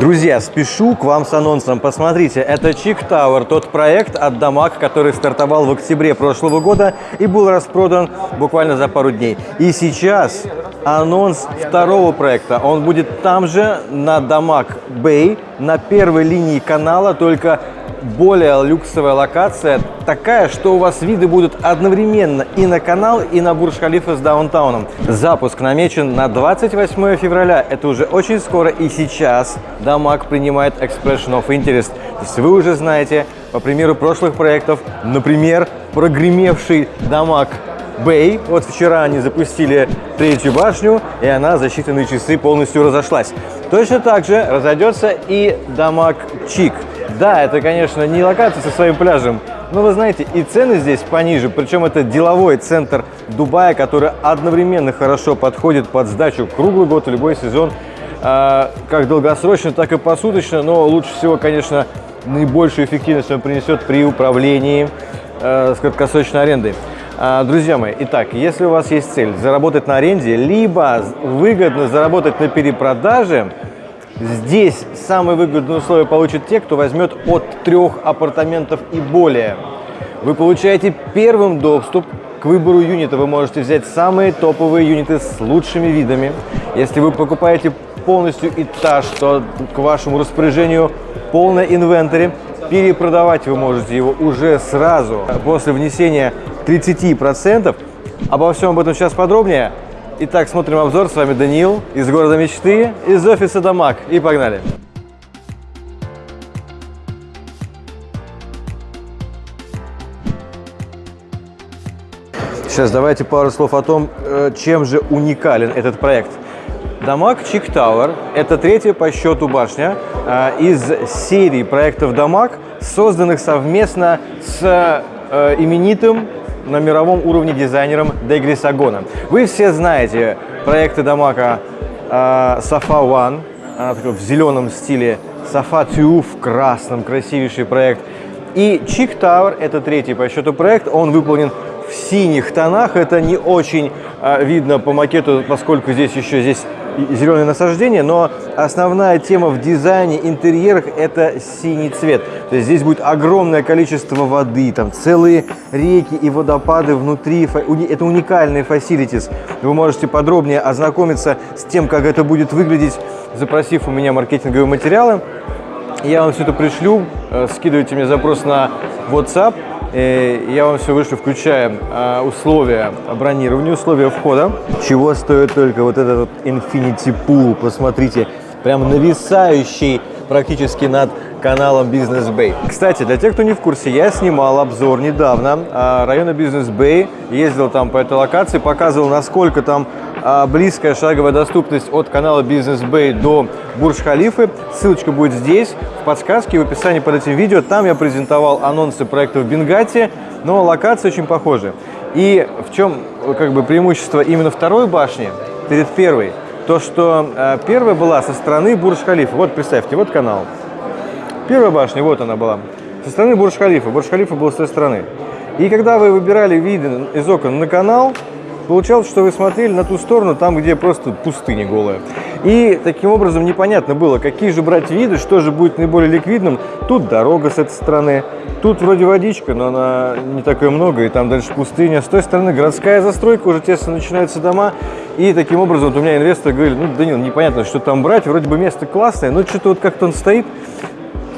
Друзья, спешу к вам с анонсом. Посмотрите, это Чик Тауэр, тот проект от Дамаг, который стартовал в октябре прошлого года и был распродан буквально за пару дней. И сейчас анонс второго проекта. Он будет там же, на Дамаг Бэй, на первой линии канала, только более люксовая локация, такая, что у вас виды будут одновременно и на канал, и на Бурж-Халифа с даунтауном. Запуск намечен на 28 февраля, это уже очень скоро, и сейчас Дамаг принимает Expression of Interest. То есть вы уже знаете, по примеру прошлых проектов, например, прогремевший Дамаг Бэй. Вот вчера они запустили третью башню, и она за считанные часы полностью разошлась. Точно так же разойдется и Дамаг Чик. Да, это, конечно, не локация со своим пляжем, но вы знаете, и цены здесь пониже. Причем это деловой центр Дубая, который одновременно хорошо подходит под сдачу круглый год, любой сезон, а, как долгосрочно, так и посуточно. Но лучше всего, конечно, наибольшую эффективность он принесет при управлении э, с краткосрочной арендой. А, друзья мои, итак, если у вас есть цель заработать на аренде, либо выгодно заработать на перепродаже, здесь самые выгодные условия получат те, кто возьмет от трех апартаментов и более. Вы получаете первым доступ к выбору юнита. Вы можете взять самые топовые юниты с лучшими видами. Если вы покупаете полностью этаж, то к вашему распоряжению полное инвентарь. Перепродавать вы можете его уже сразу после внесения 30%. Обо всем об этом сейчас подробнее. Итак, смотрим обзор. С вами Даниил из города мечты, из офиса Дамаг. И погнали! Сейчас давайте пару слов о том, э, чем же уникален этот проект. Damac Chic Tower – это третья по счету башня э, из серии проектов Damac, созданных совместно с э, именитым на мировом уровне дизайнером de Grisogono. Вы все знаете проекты Damac'а э, Safa One, она в зеленом стиле, Safa Two в красном, красивейший проект. И Chic Tower – это третий по счету проект, он выполнен в синих тонах. Это не очень а, видно по макету, поскольку здесь еще здесь зеленое насаждение, но основная тема в дизайне, интерьерах – это синий цвет. То есть здесь будет огромное количество воды, там целые реки и водопады внутри. Это уникальные facilities. Вы можете подробнее ознакомиться с тем, как это будет выглядеть, запросив у меня маркетинговые материалы. Я вам все это пришлю, э, скидывайте мне запрос на WhatsApp, я вам все вышлю, включая а, условия бронирования, условия входа. Чего стоит только вот этот вот Infinity Pool, посмотрите, прям нависающий практически над каналом Business Bay. Кстати, для тех, кто не в курсе, я снимал обзор недавно а, района Business Bay, ездил там по этой локации, показывал, насколько там близкая шаговая доступность от канала Business Bay до Бурж-Халифы. Ссылочка будет здесь, в подсказке, в описании под этим видео. Там я презентовал анонсы проектов Бенгати, но локации очень похожи. И в чем как бы преимущество именно второй башни перед первой? То, что э, первая была со стороны Бурж-Халифа. Вот представьте, вот канал. Первая башня, вот она была. Со стороны Бурж-Халифа. Бурж-Халифа был с той стороны. И когда вы выбирали виды из окон на канал, Получалось, что вы смотрели на ту сторону, там, где просто пустыня голая. И таким образом непонятно было, какие же брать виды, что же будет наиболее ликвидным. Тут дорога с этой стороны, тут вроде водичка, но она не такое много, и там дальше пустыня. С той стороны городская застройка, уже тесно начинаются дома. И таким образом вот у меня инвестор говорит, ну, Данил, непонятно, что там брать, вроде бы место классное, но что-то вот как-то он стоит.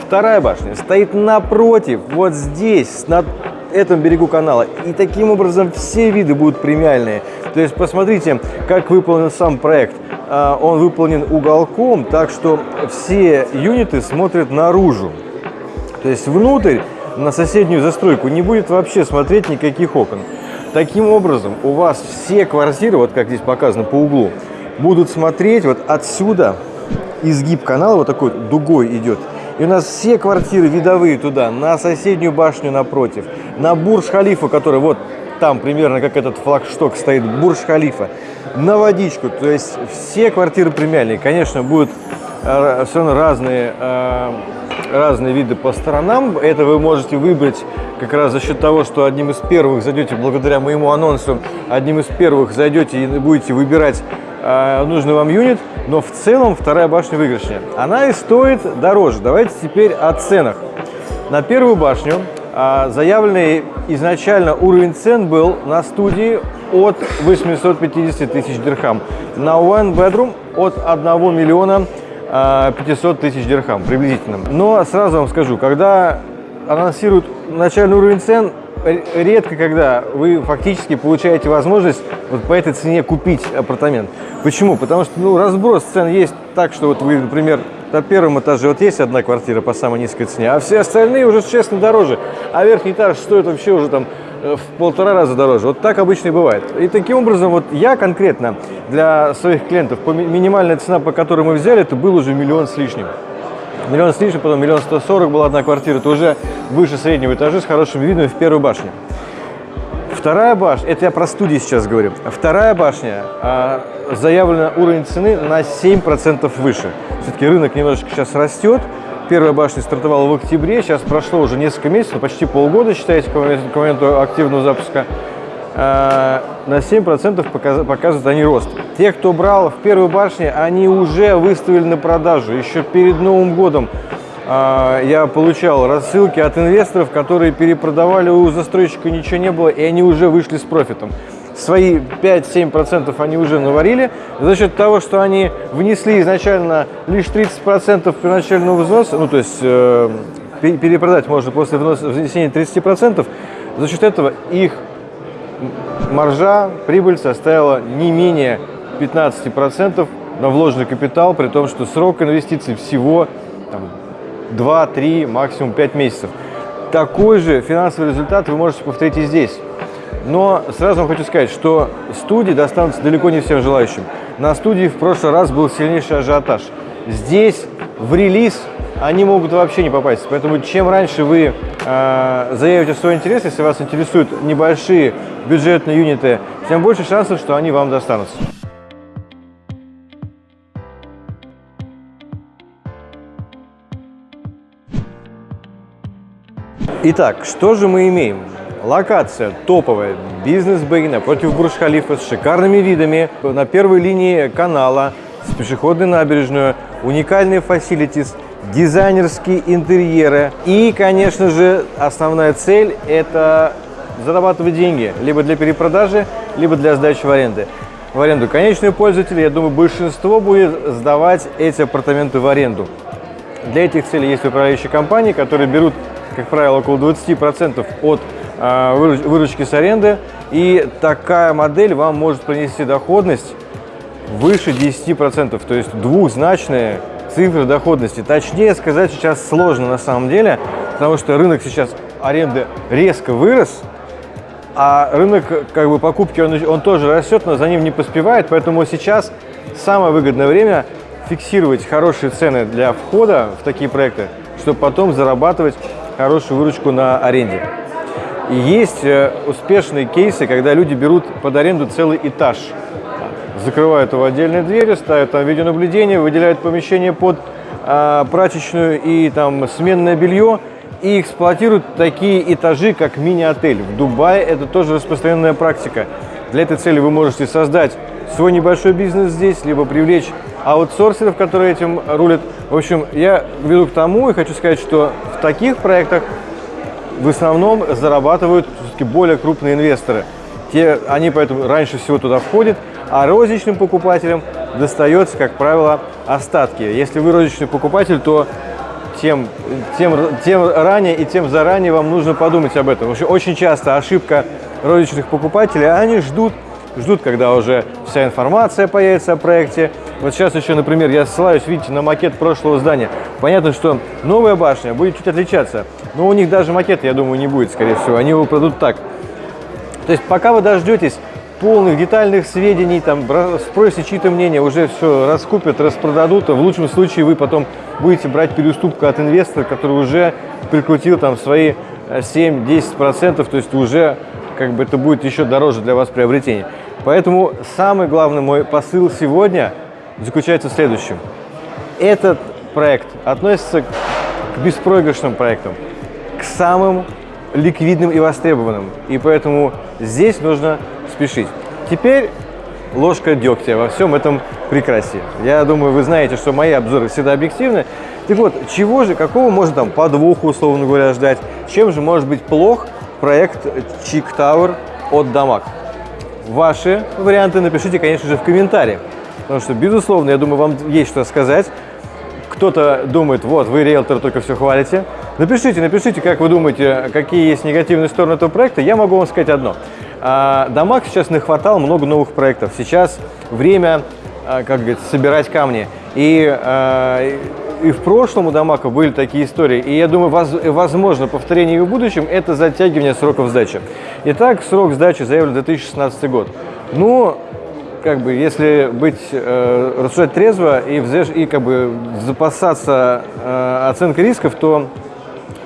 Вторая башня стоит напротив, вот здесь, над этом берегу канала. И таким образом все виды будут премиальные. То есть посмотрите, как выполнен сам проект. А, он выполнен уголком, так что все юниты смотрят наружу. То есть внутрь, на соседнюю застройку, не будет вообще смотреть никаких окон. Таким образом, у вас все квартиры, вот как здесь показано по углу, будут смотреть вот отсюда, изгиб канала вот такой дугой идет, и у нас все квартиры видовые туда, на соседнюю башню напротив, на Бурж-Халифа, который вот там примерно как этот флагшток стоит, Бурж-Халифа, на водичку. То есть все квартиры премиальные. Конечно, будут э, все равно разные, э, разные виды по сторонам. Это вы можете выбрать как раз за счет того, что одним из первых зайдете, благодаря моему анонсу, одним из первых зайдете и будете выбирать нужный вам юнит, но в целом вторая башня выигрышнее. Она и стоит дороже. Давайте теперь о ценах. На первую башню э, заявленный изначально уровень цен был на студии от 850 тысяч дирхам. На One Bedroom от 1 миллиона 500 тысяч дирхам приблизительно. Но сразу вам скажу, когда анонсируют начальный уровень цен, редко когда вы фактически получаете возможность вот по этой цене купить апартамент. Почему? Потому что ну, разброс цен есть так, что вот вы, например, на первом этаже вот есть одна квартира по самой низкой цене, а все остальные уже существенно дороже. А верхний этаж стоит вообще уже там э, в полтора раза дороже. Вот так обычно и бывает. И таким образом, вот я конкретно для своих клиентов, минимальная цена, по которой мы взяли, это был уже миллион с лишним миллион с лишним, потом миллион сто сорок была одна квартира, это уже выше среднего этажа с хорошим видом в первую башню. Вторая башня, это я про студии сейчас говорю, вторая башня, а, заявлен уровень цены на 7% выше. Все-таки рынок немножечко сейчас растет, Первая башня стартовала в октябре, сейчас прошло уже несколько месяцев, почти полгода, считайте, к моменту активного запуска. Э, на 7% показывают они рост. Те, кто брал в первой башне, они уже выставили на продажу. Еще перед Новым годом э, я получал рассылки от инвесторов, которые перепродавали, у застройщика ничего не было, и они уже вышли с профитом. Свои 5-7% они уже наварили за счет того, что они внесли изначально лишь 30% первоначального взноса, ну то есть э, перепродать можно после внесения 30%, за счет этого их маржа, прибыль составила не менее 15% на вложенный капитал, при том, что срок инвестиций всего 2-3, максимум 5 месяцев. Такой же финансовый результат вы можете повторить и здесь. Но сразу вам хочу сказать, что студии достанутся далеко не всем желающим. На студии в прошлый раз был сильнейший ажиотаж. Здесь в релиз они могут вообще не попасть. Поэтому чем раньше вы э, заявите свой интерес, если вас интересуют небольшие бюджетные юниты, тем больше шансов, что они вам достанутся. Итак, что же мы имеем? Локация топовая, бизнес-бэй напротив Бурж-Халифа с шикарными видами на первой линии канала, с пешеходной набережной, уникальные фасилитис, дизайнерские интерьеры. И, конечно же, основная цель – это зарабатывать деньги либо для перепродажи, либо для сдачи в аренду. В аренду конечные пользователи, я думаю, большинство будет сдавать эти апартаменты в аренду. Для этих целей есть управляющие компании, которые берут, как правило, около 20% от э, выручки с аренды. И такая модель вам может принести доходность выше 10%, то есть двухзначные цифры доходности. Точнее сказать сейчас сложно на самом деле, потому что рынок сейчас аренды резко вырос, а рынок как бы покупки он, он тоже растет, но за ним не поспевает, поэтому сейчас самое выгодное время фиксировать хорошие цены для входа в такие проекты, чтобы потом зарабатывать хорошую выручку на аренде. И есть э, успешные кейсы, когда люди берут под аренду целый этаж – закрывают его отдельные двери, ставят там видеонаблюдение, выделяют помещение под э, прачечную и там сменное белье и эксплуатируют такие этажи, как мини-отель. В Дубае это тоже распространенная практика. Для этой цели вы можете создать свой небольшой бизнес здесь, либо привлечь аутсорсеров, которые этим рулят. В общем, я веду к тому и хочу сказать, что в таких проектах в основном зарабатывают все-таки более крупные инвесторы. Те, они поэтому раньше всего туда входят, а розничным покупателям достается, как правило, остатки. Если вы розничный покупатель, то тем, тем, тем ранее и тем заранее вам нужно подумать об этом. Потому очень часто ошибка розничных покупателей, они ждут, ждут, когда уже вся информация появится о проекте. Вот сейчас еще, например, я ссылаюсь, видите, на макет прошлого здания. Понятно, что новая башня будет чуть отличаться, но у них даже макета, я думаю, не будет, скорее всего. Они его продадут так. То есть пока вы дождетесь полных детальных сведений, там, спросите чьи-то мнения, уже все раскупят, распродадут, а в лучшем случае вы потом будете брать переуступку от инвестора, который уже прикрутил там свои 7-10%, э, то есть уже как бы это будет еще дороже для вас приобретение. Поэтому самый главный мой посыл сегодня заключается в следующем. Этот проект относится к беспроигрышным проектам, к самым ликвидным и востребованным. И поэтому здесь нужно спешить. Теперь ложка дегтя во всем этом прекрасии. Я думаю, вы знаете, что мои обзоры всегда объективны. Так вот, чего же, какого можно там подвоха, условно говоря, ждать? Чем же может быть плох проект Чик Tower от Дамаг? Ваши варианты напишите, конечно же, в комментариях. Потому что, безусловно, я думаю, вам есть что сказать. Кто-то думает, вот, вы, риэлторы, только все хвалите. Напишите, напишите, как вы думаете, какие есть негативные стороны этого проекта. Я могу вам сказать одно. А, Дамаг сейчас не хватало много новых проектов. Сейчас время, а, как говорится, собирать камни. И, а, и в прошлом у Дамака были такие истории. И я думаю, возможно, повторение и в будущем – это затягивание сроков сдачи. Итак, срок сдачи заявлен 2016 год. Ну, как бы, если быть, э, рассуждать трезво и, взвеш, и как бы запасаться э, оценкой рисков, то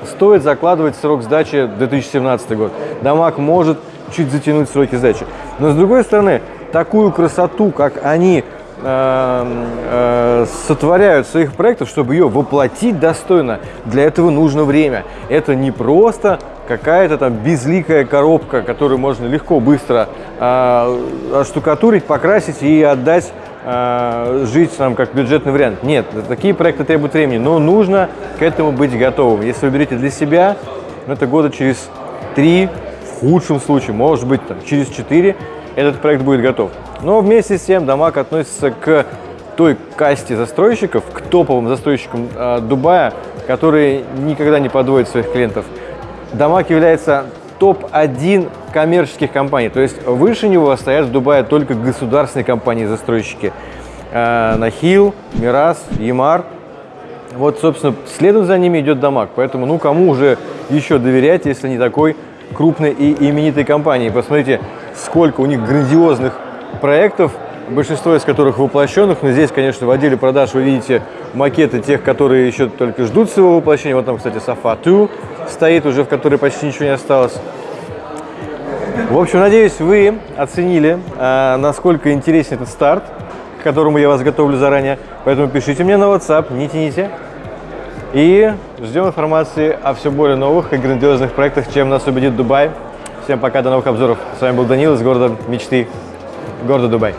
стоит закладывать срок сдачи 2017 год. Дамаг может чуть затянуть сроки сдачи. Но с другой стороны, такую красоту, как они э, э, сотворяют своих проектов, чтобы ее воплотить достойно, для этого нужно время. Это не просто какая-то там безликая коробка, которую можно легко, быстро э, штукатурить, покрасить и отдать э, жить нам как бюджетный вариант. Нет, такие проекты требуют времени, но нужно к этому быть готовым. Если вы берете для себя, ну, это года через три, в худшем случае, может быть, там, через четыре, этот проект будет готов. Но вместе с тем Дамаг относится к той касте застройщиков, к топовым застройщикам э, Дубая, которые никогда не подводят своих клиентов. Дамаг является топ-1 коммерческих компаний, то есть выше него стоят в Дубае только государственные компании-застройщики. Э, Нахил, Мирас, Ямар. Вот, собственно, следом за ними идет Дамаг, поэтому, ну, кому уже еще доверять, если не такой крупной и именитой компании. Посмотрите, сколько у них грандиозных проектов, большинство из которых воплощенных. Но здесь, конечно, в отделе продаж вы видите макеты тех, которые еще только ждут своего воплощения. Вот там, кстати, Safa 2 стоит уже, в которой почти ничего не осталось. В общем, надеюсь, вы оценили, э, насколько интересен этот старт, к которому я вас готовлю заранее. Поэтому пишите мне на WhatsApp, не тяните. И ждем информации о все более новых и грандиозных проектах, чем нас убедит Дубай. Всем пока, до новых обзоров. С вами был Данил из города мечты, города Дубай.